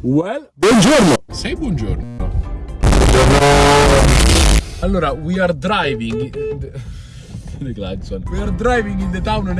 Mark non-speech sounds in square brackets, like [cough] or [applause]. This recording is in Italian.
Well, buongiorno! Sei buongiorno. Buongiorno! Allora, we are driving. the [laughs] Gladson. We are driving in the town next